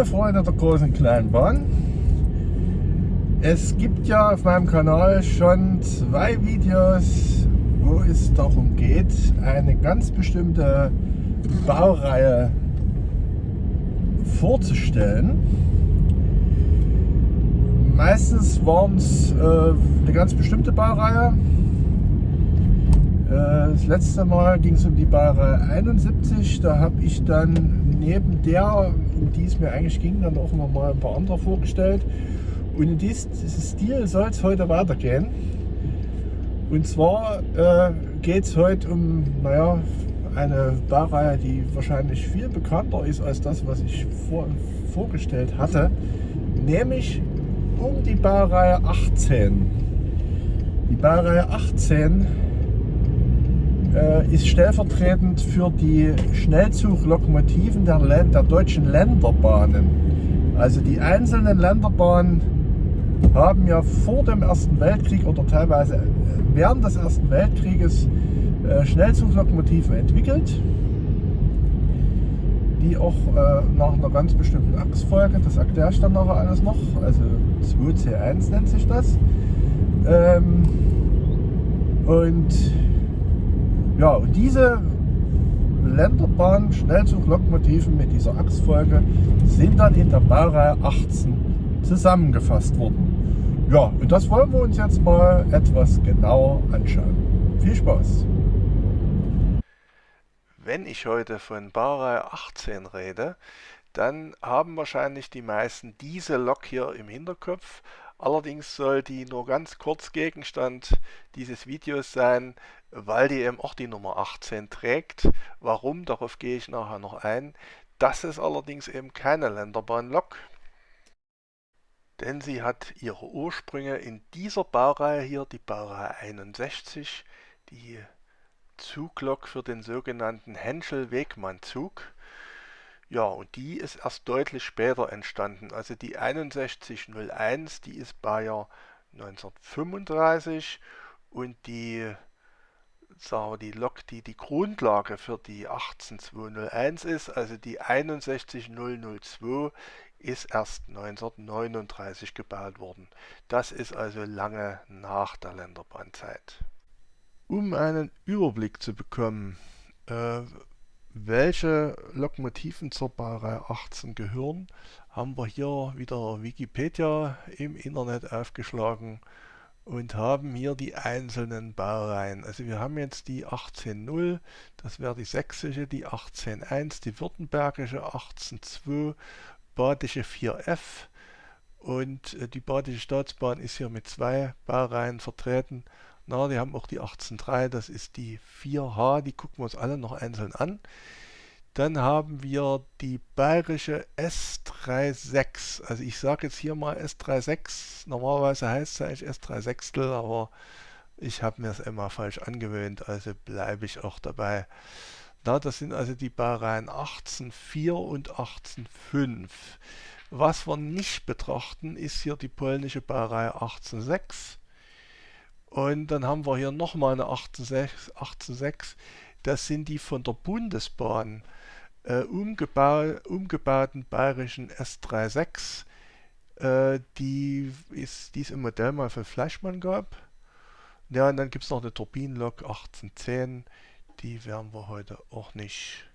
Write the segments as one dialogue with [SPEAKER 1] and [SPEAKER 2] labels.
[SPEAKER 1] Liebe Freunde der großen kleinen Bahn, es gibt ja auf meinem Kanal schon zwei Videos, wo es darum geht, eine ganz bestimmte Baureihe vorzustellen. Meistens waren es äh, eine ganz bestimmte Baureihe. Äh, das letzte Mal ging es um die Baureihe 71. Da habe ich dann neben der, um die es mir eigentlich ging, dann auch noch mal ein paar andere vorgestellt. Und in diesem Stil soll es heute weitergehen. Und zwar äh, geht es heute um, naja, eine Baureihe, die wahrscheinlich viel bekannter ist als das, was ich vor, vorgestellt hatte, nämlich um die Baureihe 18. Die Baureihe 18 äh, ist stellvertretend für die Schnellzuglokomotiven der, der deutschen Länderbahnen. Also die einzelnen Länderbahnen haben ja vor dem Ersten Weltkrieg oder teilweise während des Ersten Weltkrieges äh, Schnellzuglokomotiven entwickelt, die auch äh, nach einer ganz bestimmten Achsfolge, das erkläre ich dann nachher alles noch, also 2C1 nennt sich das. Ähm, und ja, und diese Länderbahn Schnellzuglokomotiven mit dieser Achsfolge sind dann in der Baureihe 18 zusammengefasst worden. Ja, und das wollen wir uns jetzt mal etwas genauer anschauen. Viel Spaß!
[SPEAKER 2] Wenn ich heute von Baureihe 18 rede, dann haben wahrscheinlich die meisten diese Lok hier im Hinterkopf. Allerdings soll die nur ganz kurz Gegenstand dieses Videos sein, weil die eben auch die Nummer 18 trägt. Warum, darauf gehe ich nachher noch ein. Das ist allerdings eben keine Länderbahnlok, denn sie hat ihre Ursprünge in dieser Baureihe hier, die Baureihe 61, die Zuglok für den sogenannten Henschel-Wegmann-Zug. Ja, und die ist erst deutlich später entstanden. Also die 6101, die ist Bayer 1935 und die, sagen wir, die Lok, die die Grundlage für die 18201 ist, also die 61002, ist erst 1939 gebaut worden. Das ist also lange nach der Länderbahnzeit. Um einen Überblick zu bekommen, äh, welche Lokomotiven zur Baureihe 18 gehören, haben wir hier wieder Wikipedia im Internet aufgeschlagen und haben hier die einzelnen Baureihen. Also wir haben jetzt die 18.0, das wäre die sächsische, die 18.1, die württembergische 18.2, badische 4F und äh, die badische Staatsbahn ist hier mit zwei Baureihen vertreten. Na, die haben auch die 18.3, das ist die 4H, die gucken wir uns alle noch einzeln an. Dann haben wir die bayerische S36. Also ich sage jetzt hier mal S36. Normalerweise heißt es eigentlich S36, aber ich habe mir es immer falsch angewöhnt, also bleibe ich auch dabei. Na, das sind also die Baureihen 18.4 und 18.5. Was wir nicht betrachten, ist hier die polnische Baureihe 18.6 und dann haben wir hier nochmal eine 18.6. Das sind die von der Bundesbahn äh, umgebau umgebauten bayerischen S36, äh, die, ist, die es im Modell mal von Fleischmann gab. Ja, und dann gibt es noch eine Turbinenlok 1810. Die werden wir heute auch nicht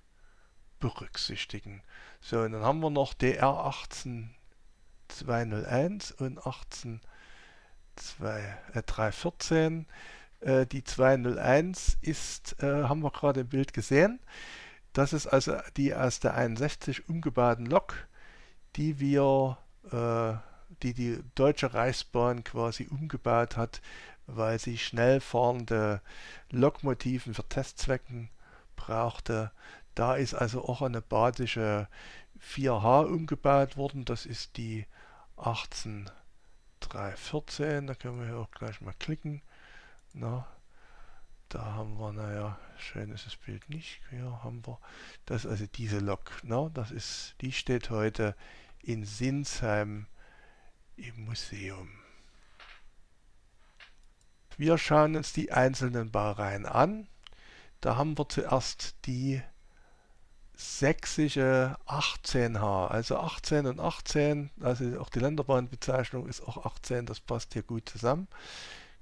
[SPEAKER 2] berücksichtigen. So, und dann haben wir noch DR 18201 und 18 2, äh, 314. Äh, die 201 ist, äh, haben wir gerade im Bild gesehen. Das ist also die aus der 61 umgebauten Lok, die wir, äh, die die Deutsche Reichsbahn quasi umgebaut hat, weil sie schnell fahrende Lokmotiven für Testzwecken brauchte. Da ist also auch eine badische 4H umgebaut worden. Das ist die 18 314, da können wir hier auch gleich mal klicken. Na, da haben wir, naja, schön ist das Bild nicht. Hier haben wir, das also diese Lok. Na, das ist, die steht heute in Sinsheim im Museum. Wir schauen uns die einzelnen Baureihen an. Da haben wir zuerst die sächsische 18H, also 18 und 18, also auch die Länderbahnbezeichnung ist auch 18, das passt hier gut zusammen.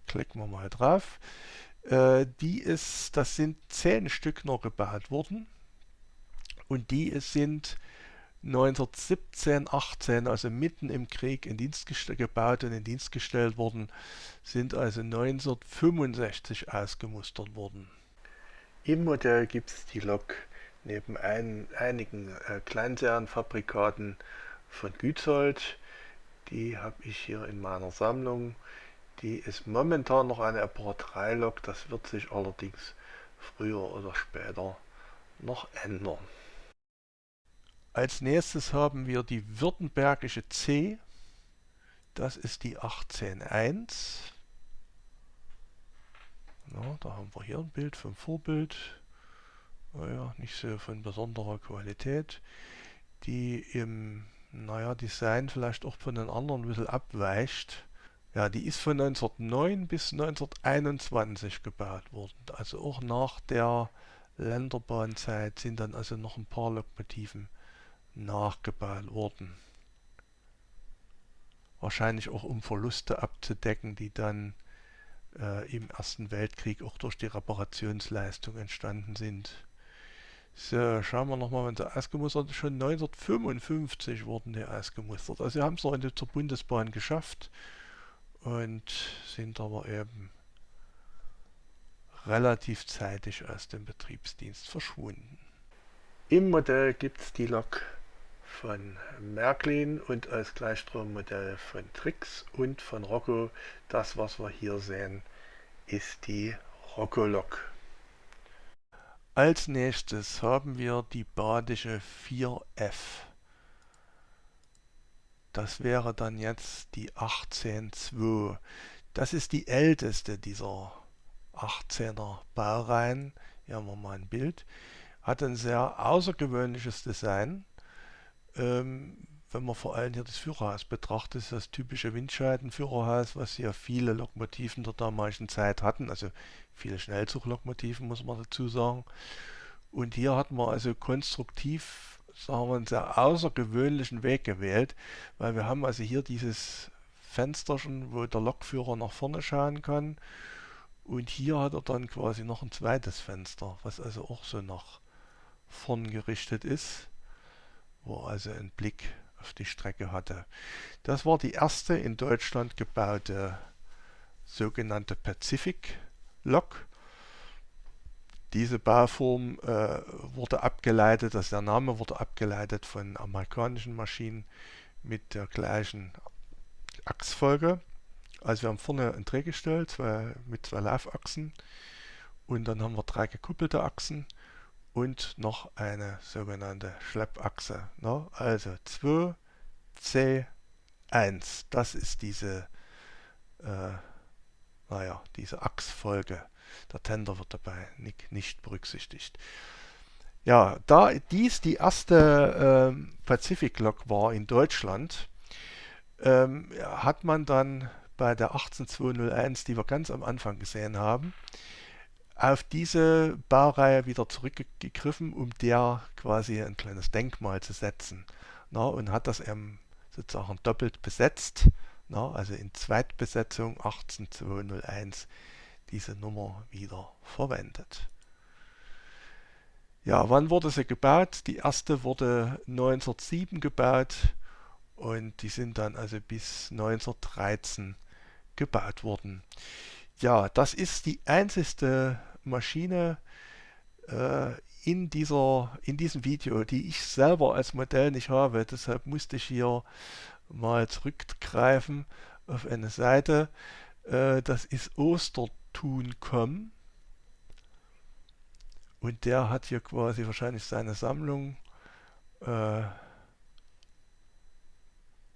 [SPEAKER 2] Klicken wir mal drauf. Äh, die ist, das sind 10 Stück noch gebaut worden und die sind 1917, 18, also mitten im Krieg in Dienst gebaut und in Dienst gestellt worden, sind also 1965 ausgemustert worden. Im Modell gibt es die Lok neben ein, einigen äh, Kleinserienfabrikaten von Gützold. Die habe ich hier in meiner Sammlung. Die ist momentan noch eine Aperol 3 Lok, das wird sich allerdings früher oder später noch ändern. Als nächstes haben wir die Württembergische C. Das ist die 18.1. Ja, da haben wir hier ein Bild vom Vorbild. Naja, nicht so von besonderer Qualität. Die im naja, Design vielleicht auch von den anderen ein bisschen abweicht. Ja, die ist von 1909 bis 1921 gebaut worden. Also auch nach der Länderbahnzeit sind dann also noch ein paar Lokomotiven nachgebaut worden. Wahrscheinlich auch um Verluste abzudecken, die dann äh, im Ersten Weltkrieg auch durch die Reparationsleistung entstanden sind. So, schauen wir nochmal, wenn sie ausgemustert Schon 1955 wurden die ausgemustert. Also sie haben es noch zur Bundesbahn geschafft und sind aber eben relativ zeitig aus dem Betriebsdienst verschwunden. Im Modell gibt es die Lok von Märklin und als Gleichstrommodell von Trix und von Rocco. Das, was wir hier sehen, ist die Rocco-Lok. Als nächstes haben wir die badische 4F. Das wäre dann jetzt die 18.2. Das ist die älteste dieser 18er Baureihen. Hier haben wir mal ein Bild. Hat ein sehr außergewöhnliches Design. Ähm, wenn man vor allem hier das Führerhaus betrachtet, ist das typische Windscheidenführerhaus, was ja viele Lokomotiven der damaligen Zeit hatten, also viele Schnellzuglokomotiven muss man dazu sagen. Und hier hat man also konstruktiv, sagen wir, einen sehr außergewöhnlichen Weg gewählt, weil wir haben also hier dieses Fensterchen, wo der Lokführer nach vorne schauen kann. Und hier hat er dann quasi noch ein zweites Fenster, was also auch so nach vorn gerichtet ist, wo also ein Blick auf die Strecke hatte. Das war die erste in Deutschland gebaute sogenannte Pacific Lok. Diese Bauform äh, wurde abgeleitet, also der Name wurde abgeleitet von amerikanischen Maschinen mit der gleichen Achsfolge. Also wir haben vorne ein Drehgestell zwei, mit zwei Laufachsen und dann haben wir drei gekuppelte Achsen und noch eine sogenannte Schleppachse. Ne? Also 2, C, 1. Das ist diese, äh, naja, diese Achsfolge. Der Tender wird dabei nicht, nicht berücksichtigt. Ja, da dies die erste ähm, Pacific-Lok war in Deutschland, ähm, hat man dann bei der 18201, die wir ganz am Anfang gesehen haben, auf diese Baureihe wieder zurückgegriffen, um der quasi ein kleines Denkmal zu setzen. Na, und hat das eben sozusagen doppelt besetzt, na, also in Zweitbesetzung 18201 diese Nummer wieder verwendet. Ja, wann wurde sie gebaut? Die erste wurde 1907 gebaut und die sind dann also bis 1913 gebaut worden. Ja, das ist die einzigste Maschine äh, in, dieser, in diesem Video, die ich selber als Modell nicht habe. Deshalb musste ich hier mal zurückgreifen auf eine Seite. Äh, das ist Ostertun.com und der hat hier quasi wahrscheinlich seine Sammlung äh,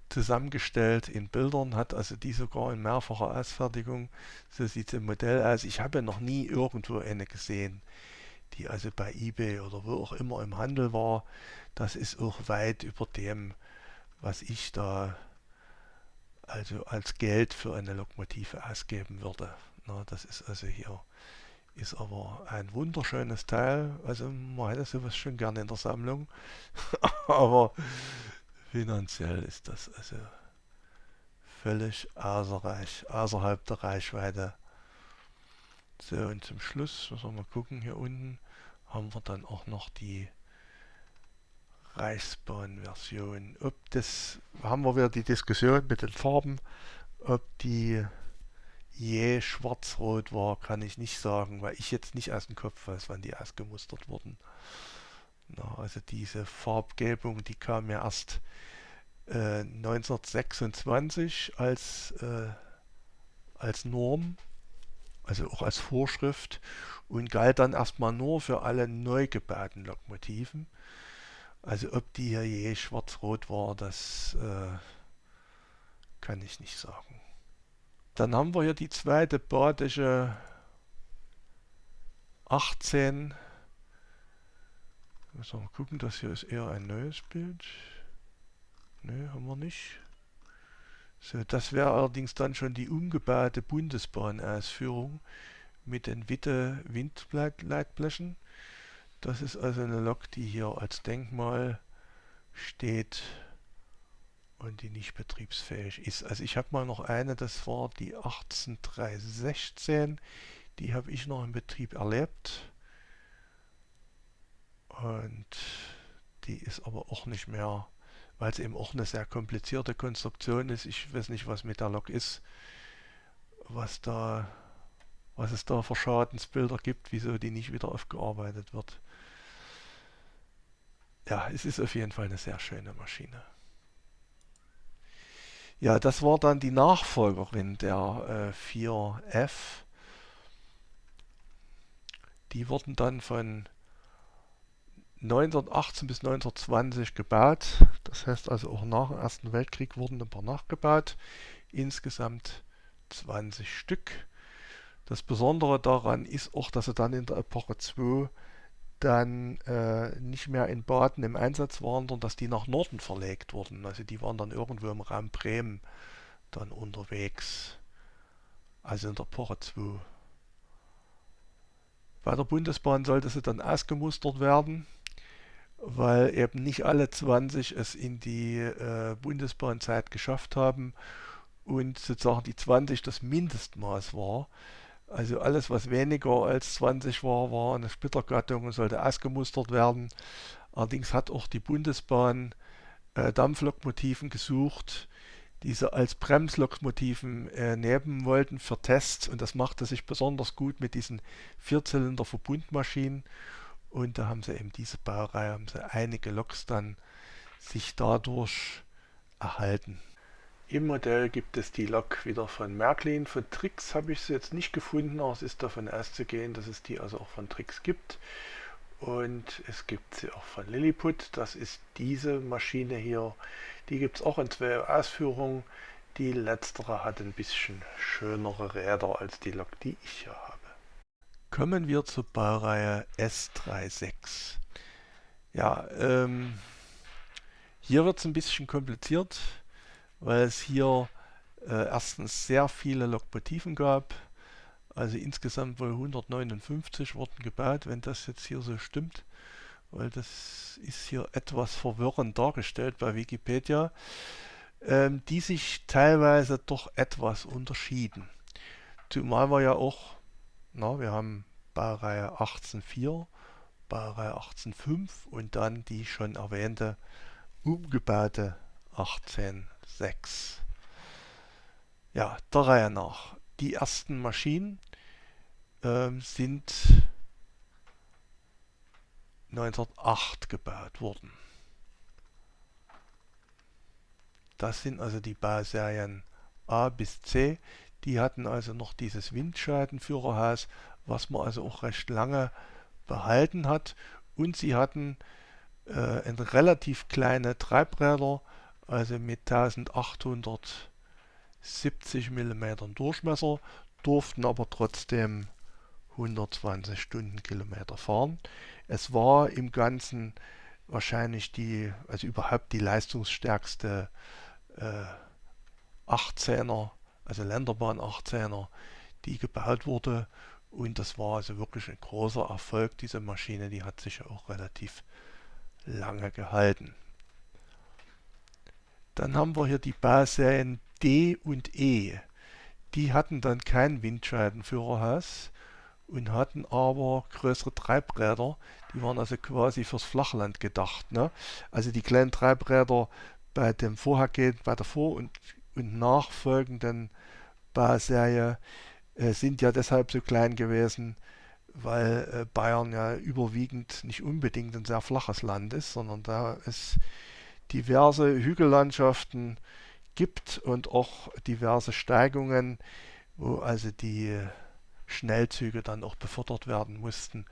[SPEAKER 2] zusammengestellt in Bildern, hat also die sogar in mehrfacher Ausfertigung. So sieht es im Modell aus. Ich habe noch nie irgendwo eine gesehen, die also bei eBay oder wo auch immer im Handel war. Das ist auch weit über dem, was ich da also als Geld für eine Lokomotive ausgeben würde. Na, das ist also hier Ist aber ein wunderschönes Teil. Also man hätte sowas schon gerne in der Sammlung. aber finanziell ist das also völlig außerreich, außerhalb der Reichweite. So, und zum Schluss, müssen wir mal gucken, hier unten haben wir dann auch noch die Reichsbahn-Version. Ob das, haben wir wieder die Diskussion mit den Farben, ob die je schwarz-rot war, kann ich nicht sagen, weil ich jetzt nicht aus dem Kopf weiß, wann die ausgemustert wurden. Na, also diese Farbgebung, die kam ja erst äh, 1926 als, äh, als Norm, also auch als Vorschrift und galt dann erstmal nur für alle neu gebauten Lokomotiven. Also ob die hier je schwarz-rot war, das äh, kann ich nicht sagen. Dann haben wir hier die zweite badische 18. Müssen wir mal gucken, das hier ist eher ein neues Bild. Ne, haben wir nicht. So, das wäre allerdings dann schon die umgebaute Bundesbahnausführung mit den Witte Windleitblechen. Das ist also eine Lok, die hier als Denkmal steht und die nicht betriebsfähig ist. Also ich habe mal noch eine, das war die 18316, die habe ich noch im Betrieb erlebt und die ist aber auch nicht mehr, weil es eben auch eine sehr komplizierte Konstruktion ist. Ich weiß nicht, was mit der Lok ist, was da was es da für Schadensbilder gibt, wieso die nicht wieder aufgearbeitet wird. Ja, es ist auf jeden Fall eine sehr schöne Maschine. Ja, das war dann die Nachfolgerin der äh, 4F. Die wurden dann von 1918 bis 1920 gebaut. Das heißt also auch nach dem Ersten Weltkrieg wurden ein paar nachgebaut. Insgesamt 20 Stück. Das Besondere daran ist auch, dass sie dann in der Epoche 2 dann äh, nicht mehr in Baden im Einsatz waren, sondern dass die nach Norden verlegt wurden. Also die waren dann irgendwo im Raum Bremen dann unterwegs. Also in der Epoche 2. Bei der Bundesbahn sollte sie dann ausgemustert werden, weil eben nicht alle 20 es in die äh, Bundesbahnzeit geschafft haben und sozusagen die 20 das Mindestmaß war. Also alles, was weniger als 20 war, war eine Splittergattung und sollte ausgemustert werden. Allerdings hat auch die Bundesbahn äh, Dampflokomotiven gesucht, die sie als Bremslokomotiven äh, nehmen wollten für Tests. Und das machte sich besonders gut mit diesen Vierzylinder-Verbundmaschinen. Und da haben sie eben diese Baureihe, haben sie einige Loks dann sich dadurch erhalten. Im Modell gibt es die Lok wieder von Märklin. Von Trix habe ich sie jetzt nicht gefunden, aber es ist davon auszugehen, dass es die also auch von Trix gibt. Und es gibt sie auch von Lilliput. Das ist diese Maschine hier. Die gibt es auch in zwei Ausführungen. Die letztere hat ein bisschen schönere Räder als die Lok, die ich hier habe. Kommen wir zur Baureihe S36. Ja, ähm, hier wird es ein bisschen kompliziert weil es hier äh, erstens sehr viele Lokomotiven gab. Also insgesamt wohl 159 wurden gebaut, wenn das jetzt hier so stimmt. Weil das ist hier etwas verwirrend dargestellt bei Wikipedia. Ähm, die sich teilweise doch etwas unterschieden. Zumal wir ja auch, na, wir haben Baureihe 18.4, Baureihe 18.5 und dann die schon erwähnte umgebaute 18 6. Ja, der Reihe nach. Die ersten Maschinen äh, sind 1908 gebaut worden. Das sind also die Bauserien A bis C. Die hatten also noch dieses Windscheidenführerhaus, was man also auch recht lange behalten hat. Und sie hatten äh, relativ kleine Treibräder, also mit 1870 mm Durchmesser, durften aber trotzdem 120 Stundenkilometer fahren. Es war im Ganzen wahrscheinlich die, also überhaupt die leistungsstärkste äh, 18er, also Länderbahn 18er, die gebaut wurde Und das war also wirklich ein großer Erfolg, diese Maschine, die hat sich auch relativ lange gehalten. Dann haben wir hier die Bauserien D und E. Die hatten dann kein Windscheidenführerhaus und hatten aber größere Treibräder. Die waren also quasi fürs Flachland gedacht. Ne? Also die kleinen Treibräder bei dem vorhergehenden, bei der vor- und, und nachfolgenden Bauserie äh, sind ja deshalb so klein gewesen, weil äh, Bayern ja überwiegend nicht unbedingt ein sehr flaches Land ist, sondern da es diverse Hügellandschaften gibt und auch diverse Steigungen, wo also die Schnellzüge dann auch befördert werden mussten,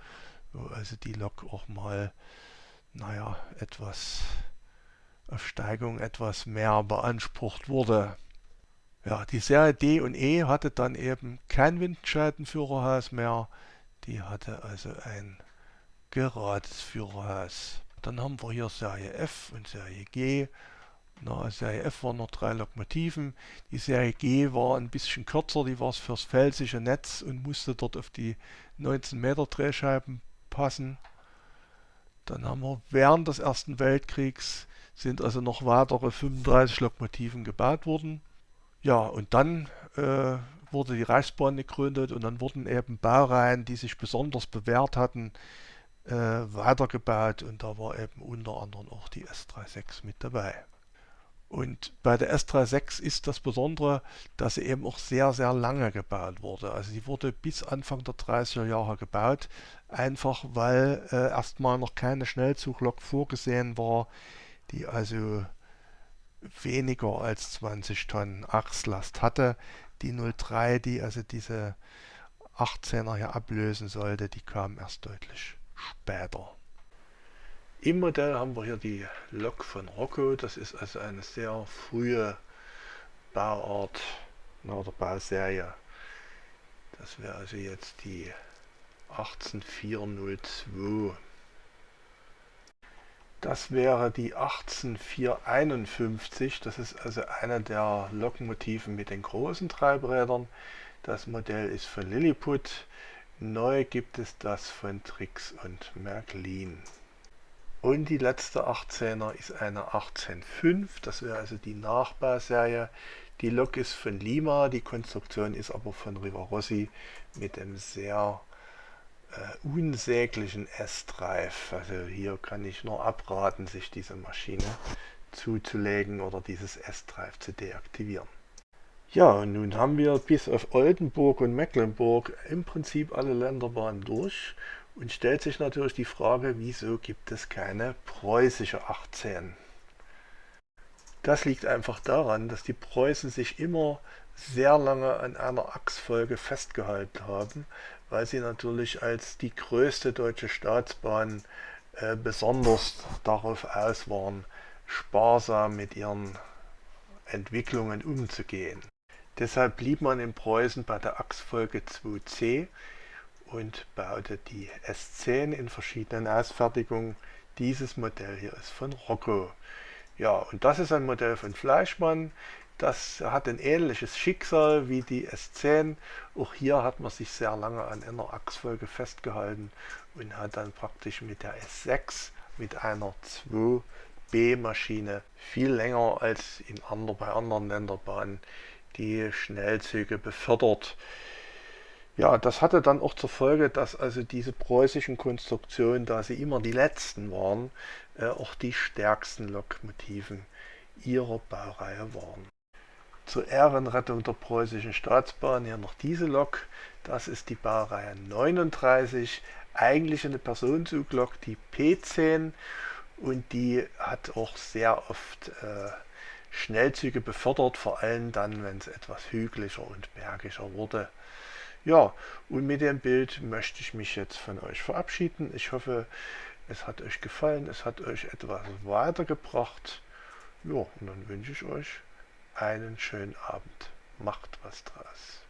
[SPEAKER 2] wo also die Lok auch mal, naja, etwas auf Steigung etwas mehr beansprucht wurde. Ja, die Serie D und E hatte dann eben kein Windscheidenführerhaus mehr, die hatte also ein gerades Führerhaus. Dann haben wir hier Serie F und Serie G. Na, Serie F waren noch drei Lokomotiven. Die Serie G war ein bisschen kürzer, die war fürs felsige Netz und musste dort auf die 19 Meter Drehscheiben passen. Dann haben wir während des Ersten Weltkriegs sind also noch weitere 35 Lokomotiven gebaut worden. Ja, und dann äh, wurde die Reichsbahn gegründet und dann wurden eben Baureihen, die sich besonders bewährt hatten, äh, weitergebaut und da war eben unter anderem auch die S36 mit dabei. Und bei der S36 ist das Besondere, dass sie eben auch sehr, sehr lange gebaut wurde. Also sie wurde bis Anfang der 30er Jahre gebaut, einfach weil äh, erstmal noch keine Schnellzuglok vorgesehen war, die also weniger als 20 Tonnen Achslast hatte. Die 03, die also diese 18er hier ablösen sollte, die kam erst deutlich später. Im Modell haben wir hier die Lok von Rocco. Das ist also eine sehr frühe Bauart oder Bauserie. Das wäre also jetzt die 18402. Das wäre die 18451. Das ist also einer der Lokomotiven mit den großen Treibrädern. Das Modell ist von Lilliput. Neu gibt es das von Trix und Märklin. Und die letzte 18er ist eine 185. Das wäre also die Nachbauserie. Die Lok ist von Lima, die Konstruktion ist aber von Rivarossi mit einem sehr äh, unsäglichen S-Drive. Also hier kann ich nur abraten, sich diese Maschine zuzulegen oder dieses S-Drive zu deaktivieren. Ja, nun haben wir bis auf Oldenburg und Mecklenburg im Prinzip alle Länderbahnen durch und stellt sich natürlich die Frage, wieso gibt es keine preußische 18? Das liegt einfach daran, dass die Preußen sich immer sehr lange an einer Achsfolge festgehalten haben, weil sie natürlich als die größte deutsche Staatsbahn äh, besonders darauf aus waren, sparsam mit ihren Entwicklungen umzugehen. Deshalb blieb man in Preußen bei der Achsfolge 2c und baute die S10 in verschiedenen Ausfertigungen. Dieses Modell hier ist von Rocco. Ja, und das ist ein Modell von Fleischmann. Das hat ein ähnliches Schicksal wie die S10. Auch hier hat man sich sehr lange an einer Achsfolge festgehalten und hat dann praktisch mit der S6 mit einer 2B Maschine viel länger als in andre, bei anderen Länderbahnen die Schnellzüge befördert. Ja, das hatte dann auch zur Folge, dass also diese preußischen Konstruktionen, da sie immer die letzten waren, äh, auch die stärksten Lokomotiven ihrer Baureihe waren. Zur Ehrenrettung der preußischen Staatsbahn hier noch diese Lok. Das ist die Baureihe 39, eigentlich eine Personenzuglok, die P10 und die hat auch sehr oft äh, Schnellzüge befördert, vor allem dann, wenn es etwas hügeliger und bergischer wurde. Ja, und mit dem Bild möchte ich mich jetzt von euch verabschieden. Ich hoffe, es hat euch gefallen, es hat euch etwas weitergebracht. Ja, und dann wünsche ich euch einen schönen Abend. Macht was draus.